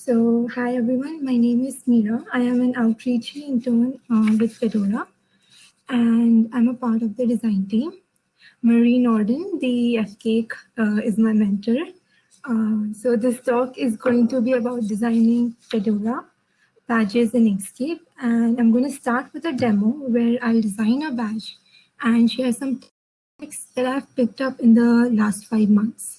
So hi everyone, my name is Meera. I am an outreach intern uh, with Fedora and I'm a part of the design team. Marie Nordin, the FCAIC, uh, is my mentor. Uh, so this talk is going to be about designing Fedora badges in Inkscape. And I'm going to start with a demo where I'll design a badge and share some tips that I've picked up in the last five months.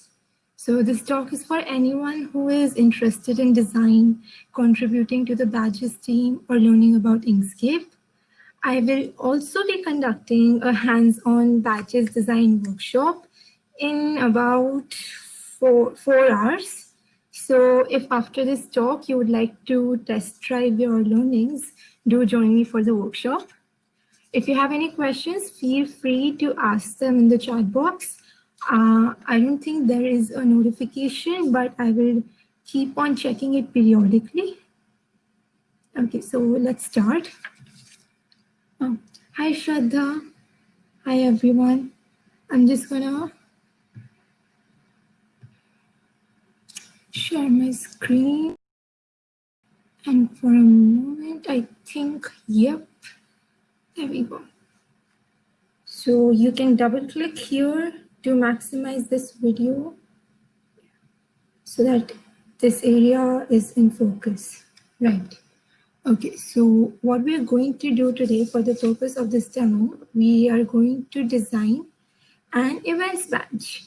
So this talk is for anyone who is interested in design, contributing to the badges team, or learning about Inkscape. I will also be conducting a hands-on badges design workshop in about four, four hours. So if after this talk you would like to test drive your learnings, do join me for the workshop. If you have any questions, feel free to ask them in the chat box. Uh, I don't think there is a notification, but I will keep on checking it periodically. Okay, so let's start. Oh, hi, Shraddha. Hi, everyone. I'm just gonna share my screen. And for a moment, I think, yep, there we go. So you can double click here to maximize this video so that this area is in focus, right? Okay, so what we are going to do today for the purpose of this demo, we are going to design an events badge.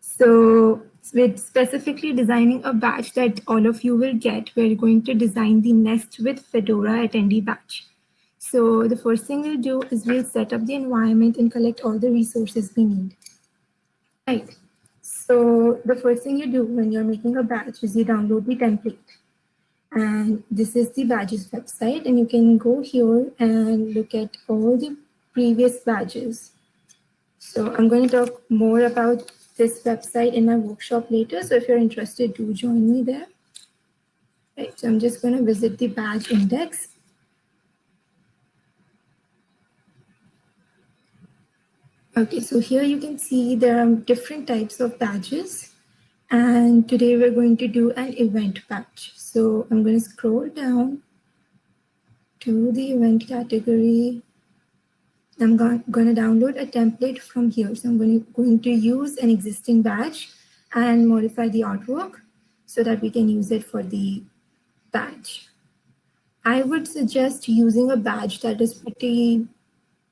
So with specifically designing a badge that all of you will get, we're going to design the Nest with Fedora attendee badge. So the first thing we'll do is we'll set up the environment and collect all the resources we need. Right. So the first thing you do when you're making a badge is you download the template. And this is the badges website and you can go here and look at all the previous badges. So I'm going to talk more about this website in my workshop later. So if you're interested, do join me there. Right, so I'm just going to visit the badge index. Okay, so here you can see there are different types of badges. And today we're going to do an event badge. So I'm going to scroll down to the event category. I'm going to download a template from here. So I'm going to, use an existing badge and modify the artwork so that we can use it for the badge. I would suggest using a badge that is pretty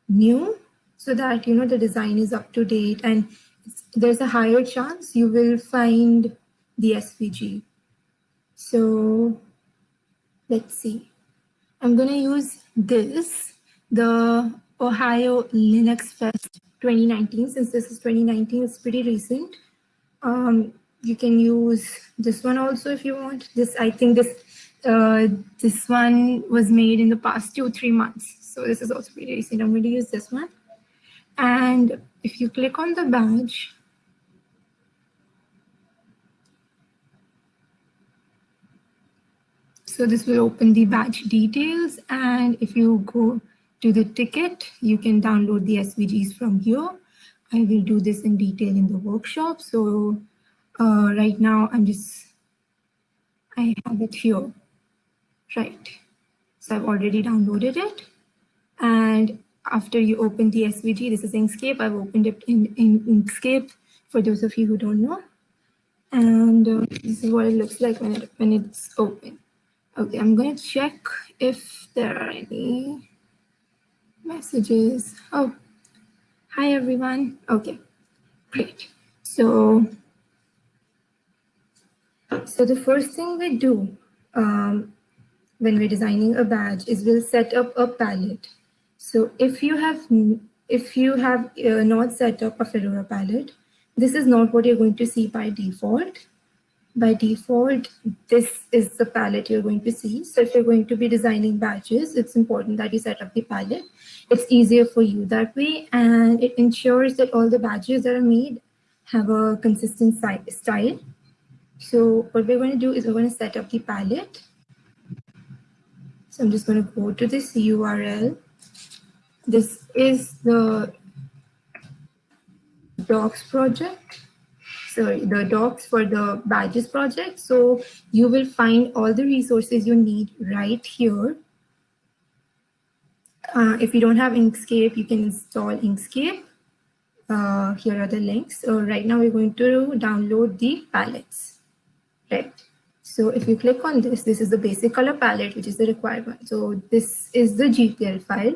new so that you know the design is up to date and there's a higher chance you will find the SVG. So let's see. I'm going to use this, the Ohio Linux Fest 2019. Since this is 2019, it's pretty recent. Um, you can use this one also if you want. This, I think this uh, this one was made in the past two, three months. So this is also pretty recent. I'm going to use this one. And if you click on the badge, So this will open the badge details. And if you go to the ticket, you can download the SVGs from here. I will do this in detail in the workshop. So uh, right now I'm just, I have it here, right? So I've already downloaded it. And after you open the SVG, this is Inkscape. I've opened it in, in Inkscape for those of you who don't know. And uh, this is what it looks like when, it, when it's open. Okay, I'm going to check if there are any messages. Oh, hi everyone. Okay, great. So, so the first thing we do um, when we're designing a badge is we'll set up a palette. So if you have if you have uh, not set up a Fedora palette, this is not what you're going to see by default by default, this is the palette you're going to see. So if you're going to be designing badges, it's important that you set up the palette. It's easier for you that way, and it ensures that all the badges that are made have a consistent style. So what we're going to do is we're going to set up the palette. So I'm just going to go to this URL. This is the docs project. sorry, the docs for the badges project. So you will find all the resources you need right here. Uh, if you don't have Inkscape, you can install Inkscape. Uh, here are the links. So right now we're going to download the palettes, right? So if you click on this, this is the basic color palette, which is the required one. So this is the GPL file.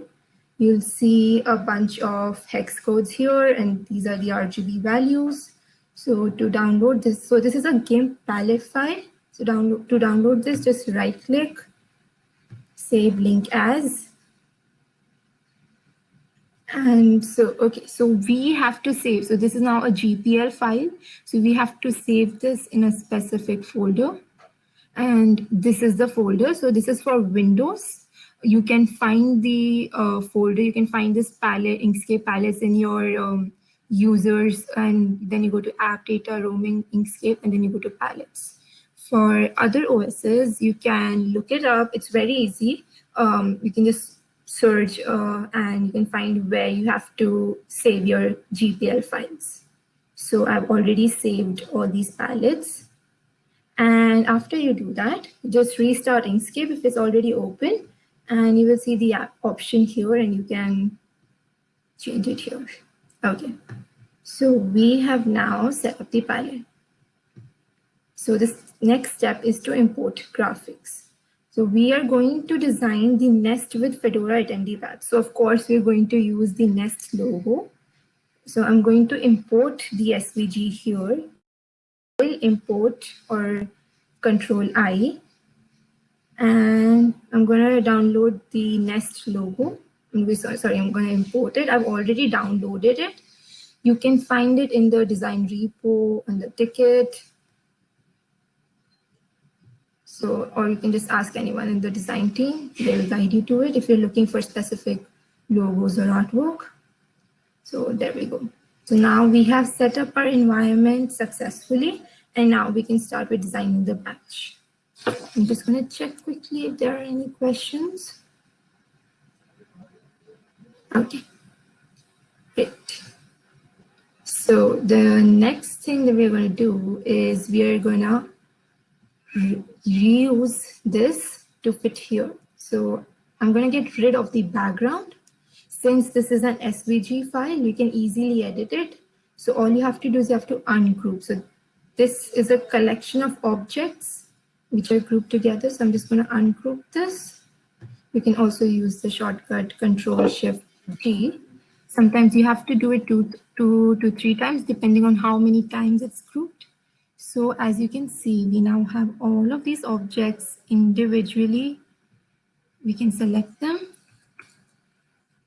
You'll see a bunch of hex codes here, and these are the RGB values. So to download this, so this is a GIMP palette file. So download to download this, just right click, save link as. And so, okay, so we have to save. So this is now a GPL file. So we have to save this in a specific folder. And this is the folder. So this is for Windows you can find the uh, folder, you can find this palette, Inkscape palette in your um, users, and then you go to app data, roaming, Inkscape, and then you go to palettes. For other OSs, you can look it up. It's very easy. Um, you can just search uh, and you can find where you have to save your GPL files. So I've already saved all these palettes. And after you do that, just restart Inkscape if it's already open and you will see the option here and you can change it here. Okay, so we have now set up the palette. So this next step is to import graphics. So we are going to design the nest with Fedora attendee badge. So of course, we're going to use the nest logo. So I'm going to import the SVG here. Will import or control I and I'm gonna download the Nest logo. I'm sorry, I'm gonna import it. I've already downloaded it. You can find it in the design repo and the ticket. So, or you can just ask anyone in the design team. They'll guide you to it if you're looking for specific logos or artwork. So there we go. So now we have set up our environment successfully, and now we can start with designing the batch. I'm just going to check quickly if there are any questions. Okay, great. So the next thing that we're going to do is we are going to reuse this to fit here. So I'm going to get rid of the background. Since this is an SVG file, you can easily edit it. So all you have to do is you have to ungroup. So this is a collection of objects which are grouped together. So I'm just going to ungroup this. You can also use the shortcut Control Shift G. Sometimes you have to do it two, two to three times, depending on how many times it's grouped. So as you can see, we now have all of these objects individually. We can select them.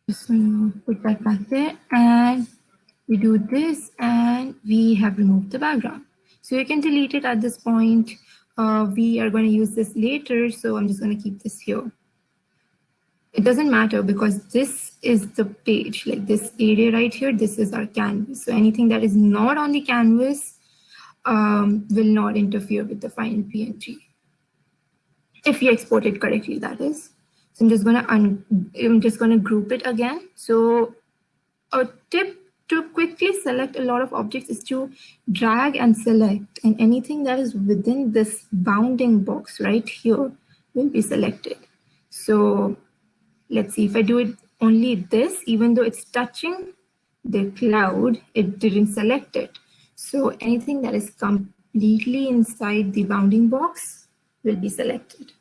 Just going to put that back there and we do this and we have removed the background. So you can delete it at this point uh, we are going to use this later, so I'm just going to keep this here. It doesn't matter because this is the page, like this area right here, this is our canvas. So anything that is not on the canvas um, will not interfere with the final PNG. If you export it correctly, that is. So I'm just gonna I'm just gonna group it again. So a tip to quickly select a lot of objects is to drag and select and anything that is within this bounding box right here will be selected. So let's see if I do it only this, even though it's touching the cloud, it didn't select it. So anything that is completely inside the bounding box will be selected.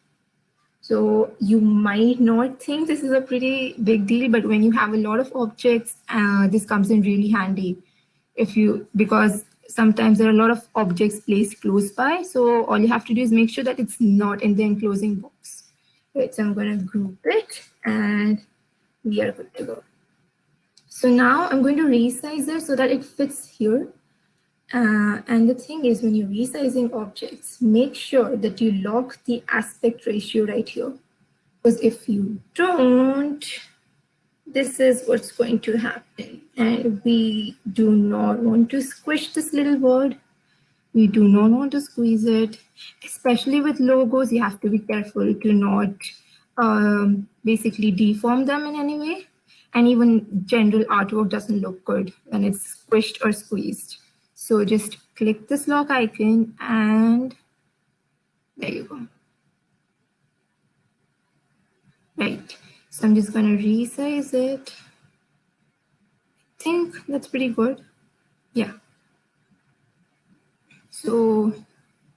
So you might not think this is a pretty big deal, but when you have a lot of objects, uh, this comes in really handy. If you because sometimes there are a lot of objects placed close by, so all you have to do is make sure that it's not in the enclosing box. Right, so I'm going to group it, and we are good to go. So now I'm going to resize it so that it fits here. Uh, and the thing is, when you're resizing objects, make sure that you lock the aspect ratio right here. Because if you don't, this is what's going to happen. And we do not want to squish this little word. We do not want to squeeze it. Especially with logos, you have to be careful to not um, basically deform them in any way. And even general artwork doesn't look good when it's squished or squeezed. So just click this lock icon and there you go. Right, so I'm just gonna resize it. I think that's pretty good. Yeah. So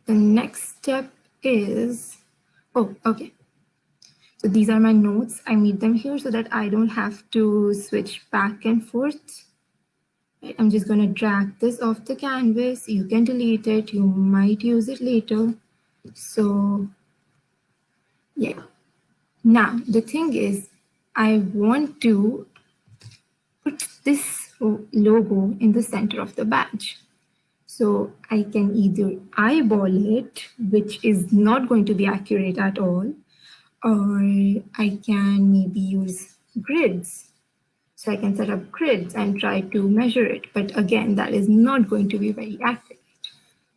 the next step is, oh, okay. So these are my notes. I made them here so that I don't have to switch back and forth. I'm just going to drag this off the canvas. You can delete it. You might use it later. So yeah. Now, the thing is, I want to put this logo in the center of the badge. So I can either eyeball it, which is not going to be accurate at all, or I can maybe use grids. So I can set up grids and try to measure it. But again, that is not going to be very accurate.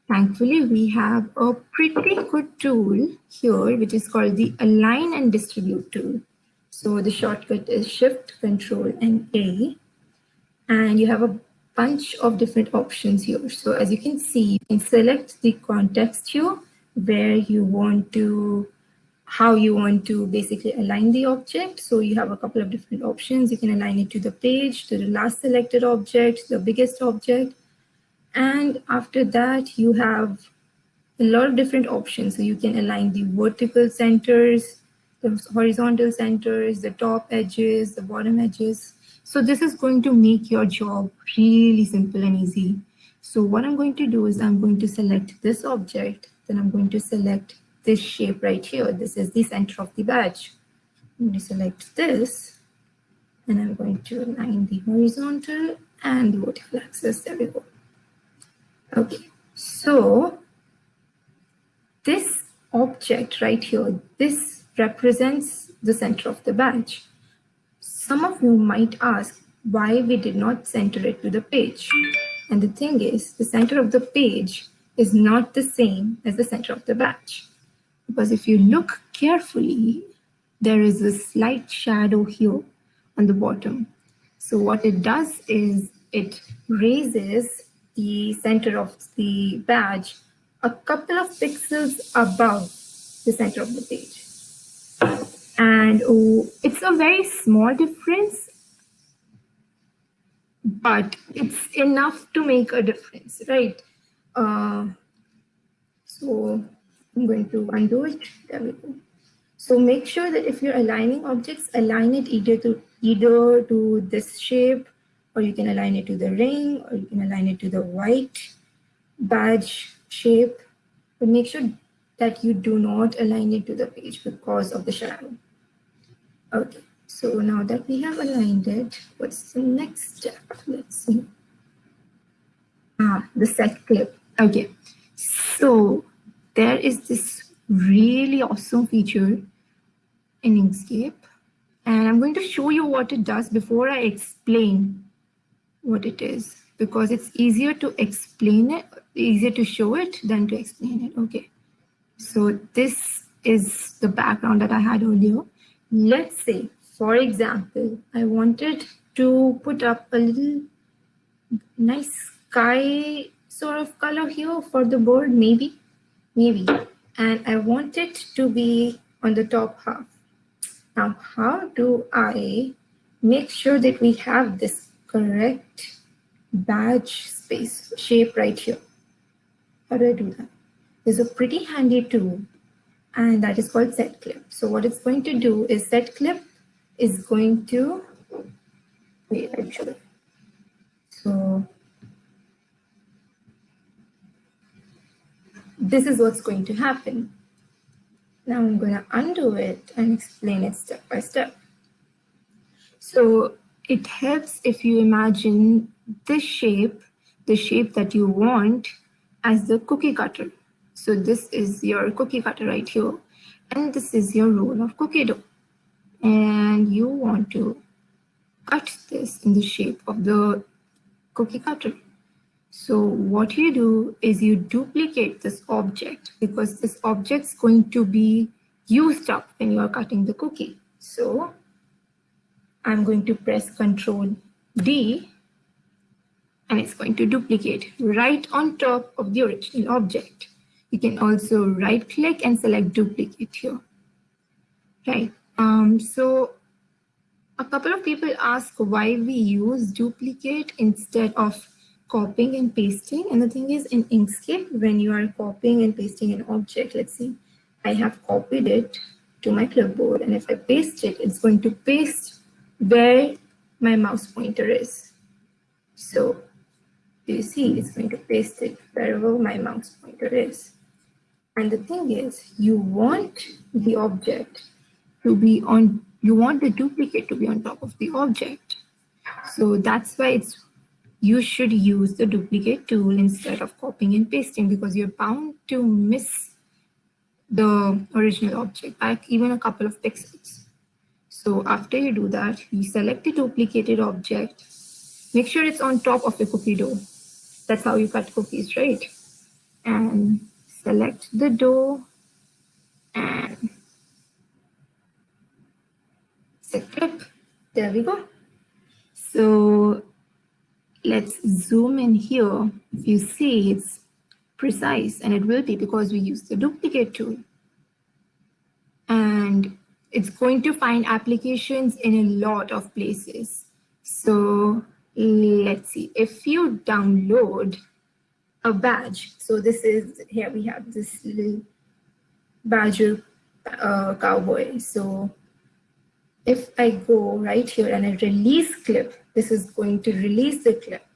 Thankfully, we have a pretty good tool here, which is called the Align and Distribute tool. So the shortcut is Shift, Control, and A. And you have a bunch of different options here. So as you can see, you can select the context here where you want to how you want to basically align the object. So you have a couple of different options. You can align it to the page, to the last selected object, the biggest object. And after that, you have a lot of different options. So you can align the vertical centers, the horizontal centers, the top edges, the bottom edges. So this is going to make your job really simple and easy. So what I'm going to do is I'm going to select this object, then I'm going to select this shape right here. This is the center of the badge. I'm going to select this and I'm going to align the horizontal and the vertical axis. There we go. Okay, so this object right here, this represents the center of the badge. Some of you might ask why we did not center it to the page. And the thing is, the center of the page is not the same as the center of the badge. Because if you look carefully, there is a slight shadow here on the bottom. So what it does is it raises the center of the badge a couple of pixels above the center of the page. And oh, it's a very small difference, but it's enough to make a difference, right? Uh, so I'm going to undo it. There we go. So make sure that if you're aligning objects, align it either to either to this shape, or you can align it to the ring, or you can align it to the white badge shape. But make sure that you do not align it to the page because of the shadow. Okay, so now that we have aligned it, what's the next step? Let's see. Ah, the set clip. Okay, so there is this really awesome feature in Inkscape. And I'm going to show you what it does before I explain what it is, because it's easier to explain it, easier to show it than to explain it. Okay, so this is the background that I had earlier. Let's say, for example, I wanted to put up a little nice sky sort of color here for the board, maybe maybe, and I want it to be on the top half. Now, how do I make sure that we have this correct badge space shape right here? How do I do that? There's a pretty handy tool and that is called set clip. So what it's going to do is set clip is going to, wait, actually. So this is what's going to happen. Now I'm going to undo it and explain it step by step. So it helps if you imagine this shape, the shape that you want as the cookie cutter. So this is your cookie cutter right here. And this is your roll of cookie dough. And you want to cut this in the shape of the cookie cutter. So what you do is you duplicate this object because this object is going to be used up when you are cutting the cookie. So I'm going to press Control D and it's going to duplicate right on top of the original object. You can also right click and select duplicate here. Right. Um, so a couple of people ask why we use duplicate instead of copying and pasting. And the thing is in Inkscape, when you are copying and pasting an object, let's see, I have copied it to my clipboard. And if I paste it, it's going to paste where my mouse pointer is. So you see, it's going to paste it wherever my mouse pointer is. And the thing is, you want the object to be on, you want the duplicate to be on top of the object. So that's why it's you should use the duplicate tool instead of copying and pasting because you're bound to miss the original object by even a couple of pixels. So after you do that, you select the duplicated object, make sure it's on top of the cookie dough. That's how you cut cookies, right? And select the dough and set clip. There we go. So let's zoom in here. You see, it's precise and it will be because we use the duplicate tool. And it's going to find applications in a lot of places. So let's see, if you download a badge, so this is, here we have this little badger uh, cowboy. So if I go right here and I release clip, this is going to release the clip.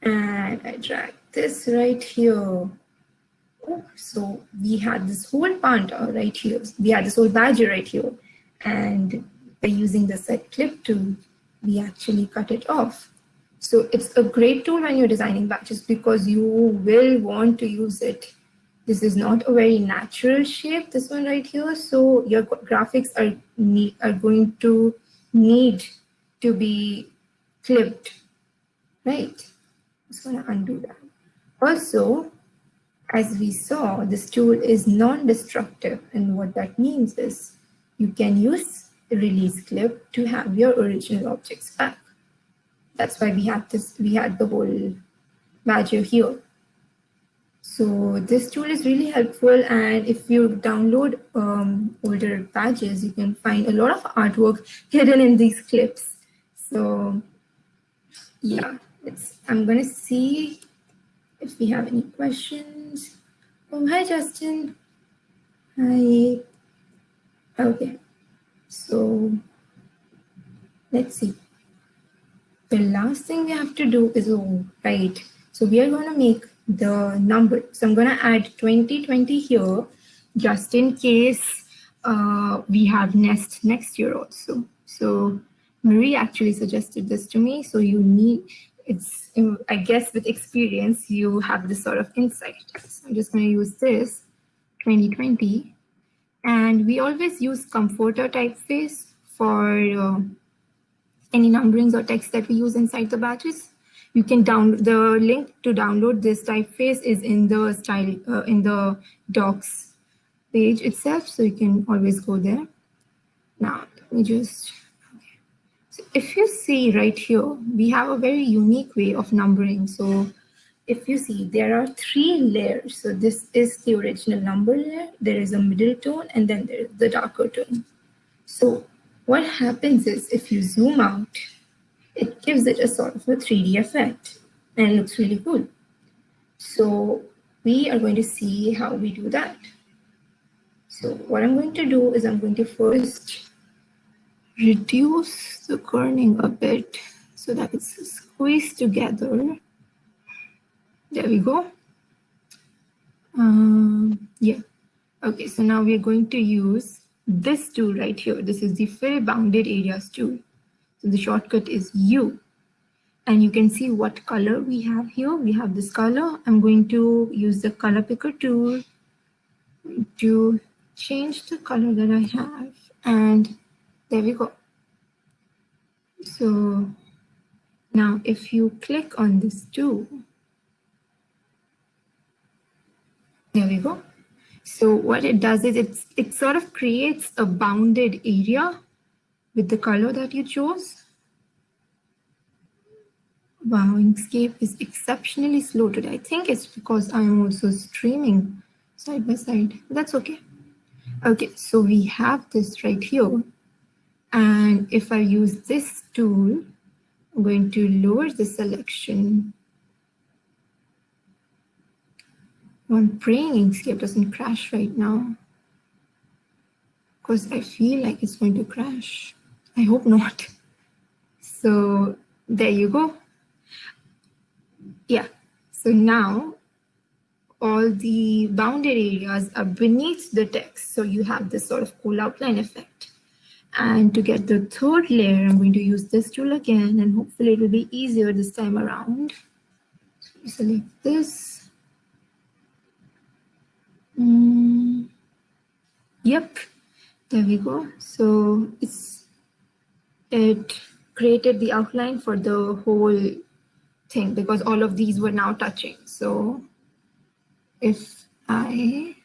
And I drag this right here. Oh, so we had this whole panda right here. We had this whole badger right here. And by using the set clip tool, we actually cut it off. So it's a great tool when you're designing badges because you will want to use it this is not a very natural shape, this one right here. So your graphics are, are going to need to be clipped, right? I'm just gonna undo that. Also, as we saw, this tool is non-destructive. And what that means is you can use the release clip to have your original objects back. That's why we had this, we had the whole badger here. So this tool is really helpful and if you download um, older badges, you can find a lot of artwork hidden in these clips. So yeah, it's, I'm gonna see if we have any questions. Oh, hi Justin. Hi. Okay, so let's see. The last thing we have to do is, oh, right. So we are gonna make the number. So I'm going to add 2020 here just in case uh, we have nest next year also. So Marie actually suggested this to me. So you need, it's, I guess with experience, you have this sort of insight. So I'm just going to use this 2020. And we always use Comfortaa typeface for uh, any numberings or text that we use inside the badges you can down the link to download this typeface is in the style uh, in the docs page itself so you can always go there. Now let me just so if you see right here we have a very unique way of numbering. So if you see there are three layers. So this is the original number layer there is a middle tone and then there is the darker tone. So what happens is if you zoom out it gives it a sort of a 3D effect and it looks really cool. So we are going to see how we do that. So what I'm going to do is I'm going to first reduce the kerning a bit so that it's squeezed together. There we go. Um, yeah. Okay, so now we're going to use this tool right here. This is the fill bounded areas tool. So the shortcut is U. And you can see what color we have here. We have this color. I'm going to use the color picker tool to change the color that I have. And there we go. So now if you click on this tool, there we go. So what it does is it's, it sort of creates a bounded area with the color that you chose. Wow, Inkscape is exceptionally slow today. I think it's because I'm also streaming side by side. That's okay. Okay, so we have this right here. And if I use this tool, I'm going to lower the selection. I'm praying Inkscape doesn't crash right now because I feel like it's going to crash. I hope not. So there you go. Yeah, so now all the bounded areas are beneath the text. So you have this sort of cool outline effect. And to get the third layer, I'm going to use this tool again, and hopefully it will be easier this time around. So select this. Mm. Yep, there we go. So it's it created the outline for the whole thing because all of these were now touching. So if I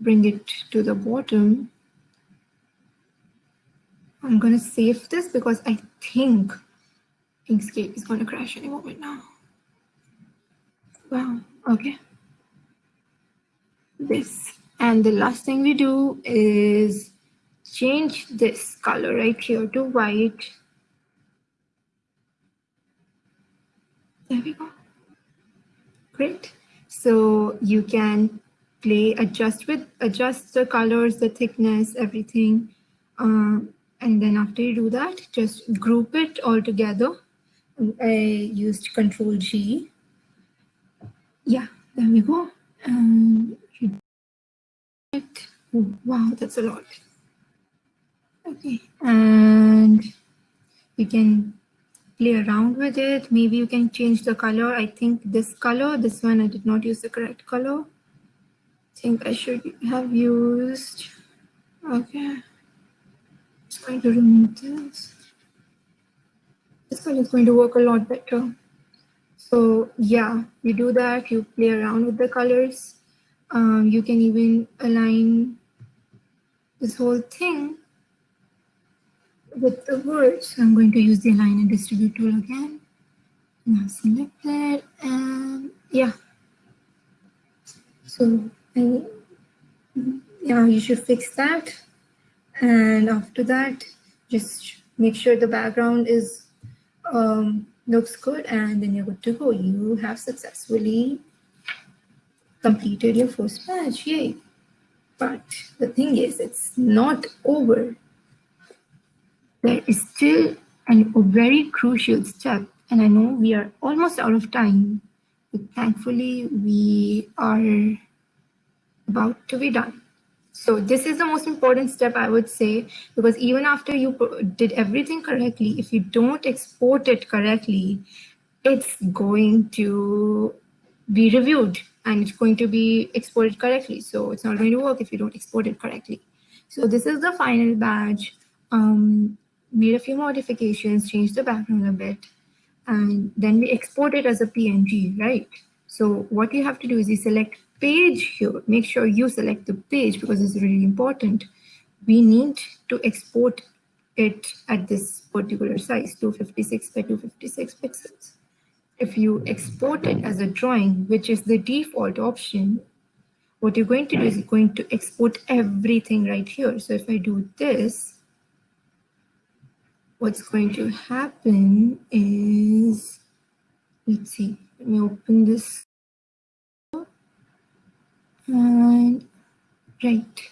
bring it to the bottom, I'm going to save this because I think Inkscape is going to crash any moment now. Wow, okay. This. And the last thing we do is change this color right here to white. There we go. Great. So you can play, adjust with, adjust the colors, the thickness, everything. Um, and then after you do that, just group it all together. I used Control G. Yeah, there we go. Um, wow, that's a lot. Okay, and you can play around with it. Maybe you can change the color. I think this color, this one, I did not use the correct color. I think I should have used, okay. Going to remove this. This color is going to work a lot better. So yeah, you do that, you play around with the colors. Um, you can even align this whole thing with the words. I'm going to use the align and distribute tool again. Now select that and yeah. So I, yeah, you should fix that. And after that, just make sure the background is um, looks good and then you're good to go. You have successfully completed your first batch, yay. But the thing is, it's not over there is still an, a very crucial step, and I know we are almost out of time, but thankfully we are about to be done. So this is the most important step I would say, because even after you did everything correctly, if you don't export it correctly, it's going to be reviewed and it's going to be exported correctly. So it's not going to work if you don't export it correctly. So this is the final badge. Um, made a few modifications, changed the background a bit, and then we export it as a PNG, right? So what you have to do is you select page here. Make sure you select the page because it's really important. We need to export it at this particular size, 256 by 256 pixels. If you export it as a drawing, which is the default option, what you're going to do is you're going to export everything right here. So if I do this, what's going to happen is, let's see, let me open this. And right.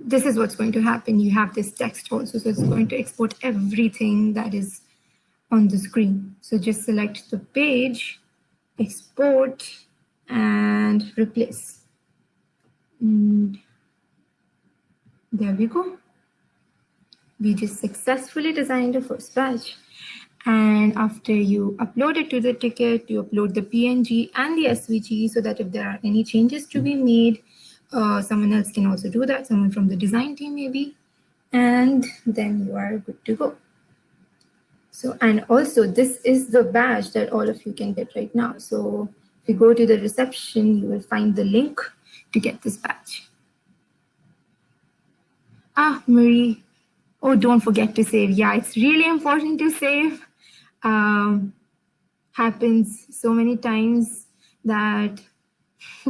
This is what's going to happen. You have this text also, so it's going to export everything that is on the screen. So just select the page, export, and replace. And there we go we just successfully designed the first batch. And after you upload it to the ticket, you upload the PNG and the SVG so that if there are any changes to be made, uh, someone else can also do that, someone from the design team maybe, and then you are good to go. So, and also this is the badge that all of you can get right now. So if you go to the reception, you will find the link to get this badge. Ah, Marie, Oh, don't forget to save. Yeah, it's really important to save. Um, happens so many times that,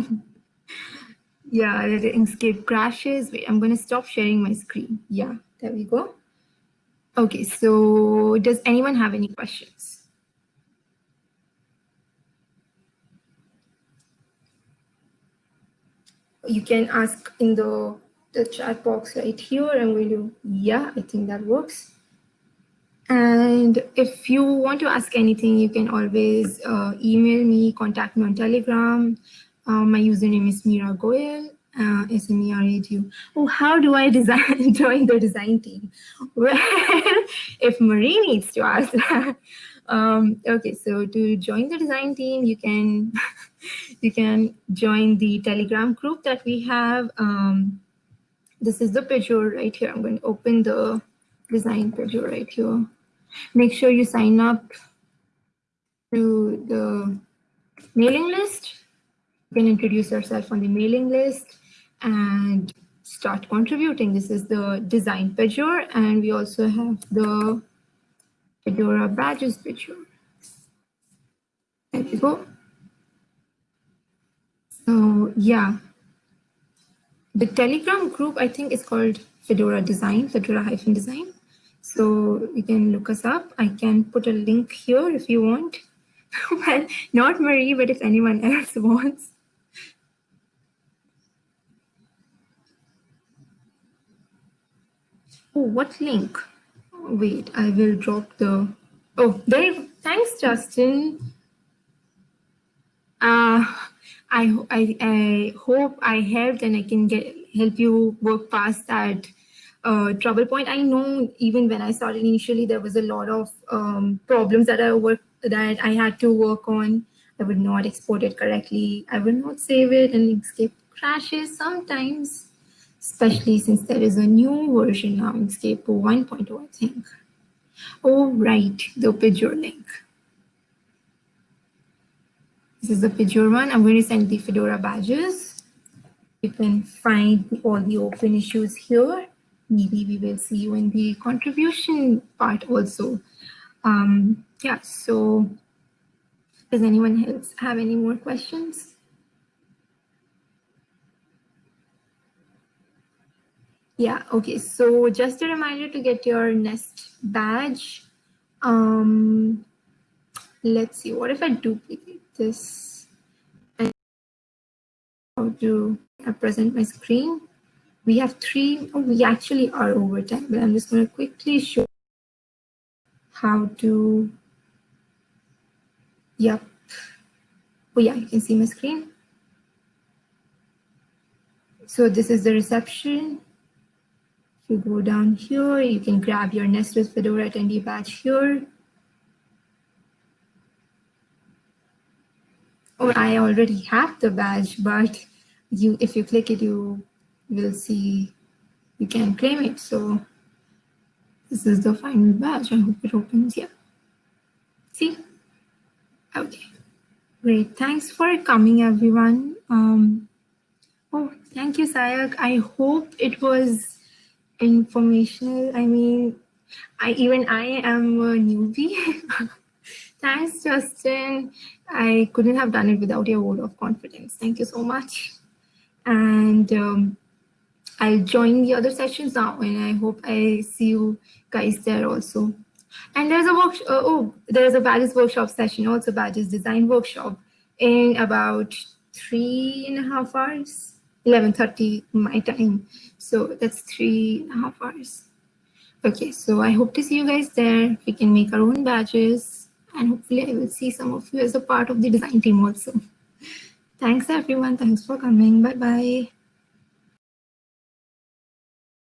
yeah, the Inkscape crashes. Wait, I'm to stop sharing my screen. Yeah, there we go. Okay, so does anyone have any questions? You can ask in the the chat box right here. Going to, yeah, I think that works. And if you want to ask anything, you can always uh, email me, contact me on Telegram. Uh, my username is Mira Goyal, uh, S-M-E-R-A-G-U. Oh, how do I design join the design team? Well, if Marie needs to ask. Um, okay, so to join the design team, you can you can join the Telegram group that we have. Um, this is the Pagure right here. I'm going to open the design Pagure right here. Make sure you sign up to the mailing list. You can introduce yourself on the mailing list and start contributing. This is the design Pagure, and we also have the Fedora badges Pagure. There we go. So yeah, the Telegram group, I think, is called Fedora Design, Fedora-Design. So you can look us up. I can put a link here if you want. well, not Marie, but if anyone else wants. Oh, what link? Wait, I will drop the. Oh, there. Thanks, Justin. Uh, I, I, I hope I helped and I can get help you work past that uh, trouble point. I know even when I started initially, there was a lot of um, problems that I work that I had to work on. I would not export it correctly. I would not save it and Inkscape crashes sometimes, especially since there is a new version now, Inkscape 1.0, I think. Oh, right, the Pagure link. This is the Fedora one. I'm going to send the Fedora badges. You can find all the open issues here. Maybe we will see you in the contribution part also. Um, yeah, so does anyone else have any more questions? Yeah, okay, so just a reminder to get your Nest badge. Um, let's see, what if I duplicate this and how to present my screen. We have three, oh, we actually are over time, but I'm just going to quickly show how to, yep. Oh yeah, you can see my screen. So this is the reception. If you go down here, you can grab your Nest with Fedora attendee badge here. Or I already have the badge, but you if you click it, you will see you can claim it. So this is the final badge. I hope it opens here. See? Okay. Great. Thanks for coming, everyone. Um, oh, thank you, Sayak. I hope it was informational. I mean, I even I am a newbie. Thanks, Justin. I couldn't have done it without your word of confidence. Thank you so much. And um, I'll join the other sessions now, and I hope I see you guys there also. And there's a workshop. Uh, oh, there's a badges workshop session, also badges design workshop, in about three and a half hours, 11:30 my time. So that's three and a half hours. Okay, so I hope to see you guys there. We can make our own badges and hopefully I will see some of you as a part of the design team also. Thanks everyone. Thanks for coming. Bye bye.